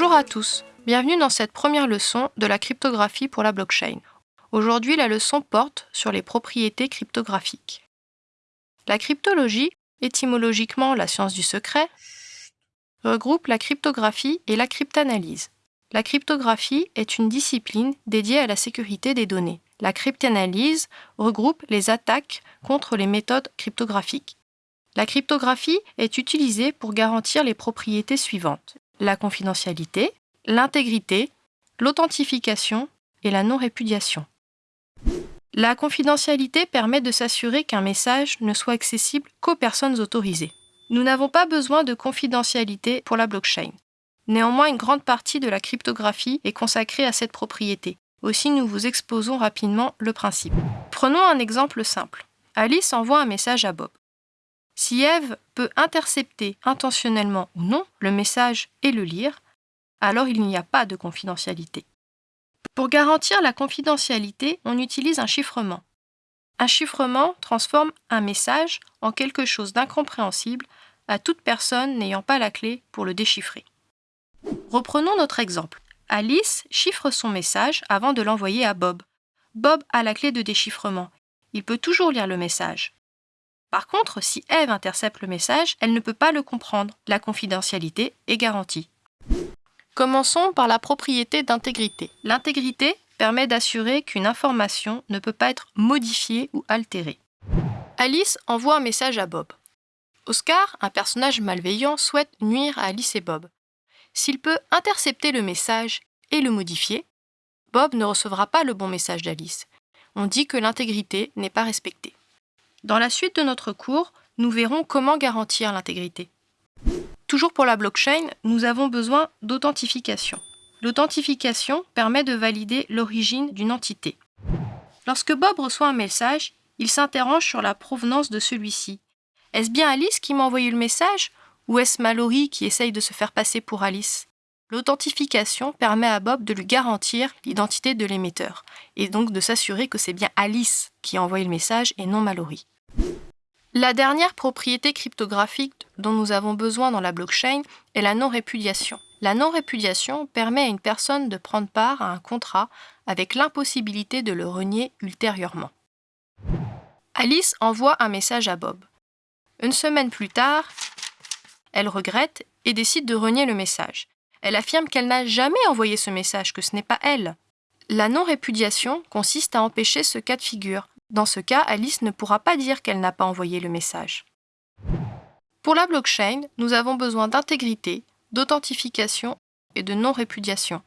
Bonjour à tous, bienvenue dans cette première leçon de la cryptographie pour la blockchain. Aujourd'hui, la leçon porte sur les propriétés cryptographiques. La cryptologie, étymologiquement la science du secret, regroupe la cryptographie et la cryptanalyse. La cryptographie est une discipline dédiée à la sécurité des données. La cryptanalyse regroupe les attaques contre les méthodes cryptographiques. La cryptographie est utilisée pour garantir les propriétés suivantes la confidentialité, l'intégrité, l'authentification et la non-répudiation. La confidentialité permet de s'assurer qu'un message ne soit accessible qu'aux personnes autorisées. Nous n'avons pas besoin de confidentialité pour la blockchain. Néanmoins, une grande partie de la cryptographie est consacrée à cette propriété. Aussi, nous vous exposons rapidement le principe. Prenons un exemple simple. Alice envoie un message à Bob. Si Eve peut intercepter intentionnellement ou non le message et le lire, alors il n'y a pas de confidentialité. Pour garantir la confidentialité, on utilise un chiffrement. Un chiffrement transforme un message en quelque chose d'incompréhensible à toute personne n'ayant pas la clé pour le déchiffrer. Reprenons notre exemple. Alice chiffre son message avant de l'envoyer à Bob. Bob a la clé de déchiffrement. Il peut toujours lire le message. Par contre, si Eve intercepte le message, elle ne peut pas le comprendre. La confidentialité est garantie. Commençons par la propriété d'intégrité. L'intégrité permet d'assurer qu'une information ne peut pas être modifiée ou altérée. Alice envoie un message à Bob. Oscar, un personnage malveillant, souhaite nuire à Alice et Bob. S'il peut intercepter le message et le modifier, Bob ne recevra pas le bon message d'Alice. On dit que l'intégrité n'est pas respectée. Dans la suite de notre cours, nous verrons comment garantir l'intégrité. Toujours pour la blockchain, nous avons besoin d'authentification. L'authentification permet de valider l'origine d'une entité. Lorsque Bob reçoit un message, il s'interroge sur la provenance de celui-ci. Est-ce bien Alice qui m'a envoyé le message ou est-ce Mallory qui essaye de se faire passer pour Alice? L'authentification permet à Bob de lui garantir l'identité de l'émetteur et donc de s'assurer que c'est bien Alice qui a envoyé le message et non Mallory. La dernière propriété cryptographique dont nous avons besoin dans la blockchain est la non-répudiation. La non-répudiation permet à une personne de prendre part à un contrat avec l'impossibilité de le renier ultérieurement. Alice envoie un message à Bob. Une semaine plus tard, elle regrette et décide de renier le message. Elle affirme qu'elle n'a jamais envoyé ce message, que ce n'est pas elle. La non-répudiation consiste à empêcher ce cas de figure. Dans ce cas, Alice ne pourra pas dire qu'elle n'a pas envoyé le message. Pour la blockchain, nous avons besoin d'intégrité, d'authentification et de non-répudiation.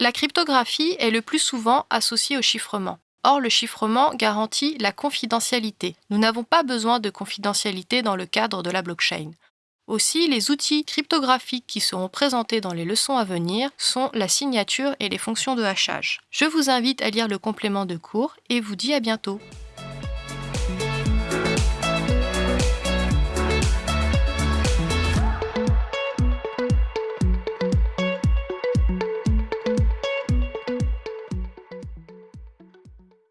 La cryptographie est le plus souvent associée au chiffrement. Or, le chiffrement garantit la confidentialité. Nous n'avons pas besoin de confidentialité dans le cadre de la blockchain. Aussi, les outils cryptographiques qui seront présentés dans les leçons à venir sont la signature et les fonctions de hachage. Je vous invite à lire le complément de cours et vous dis à bientôt.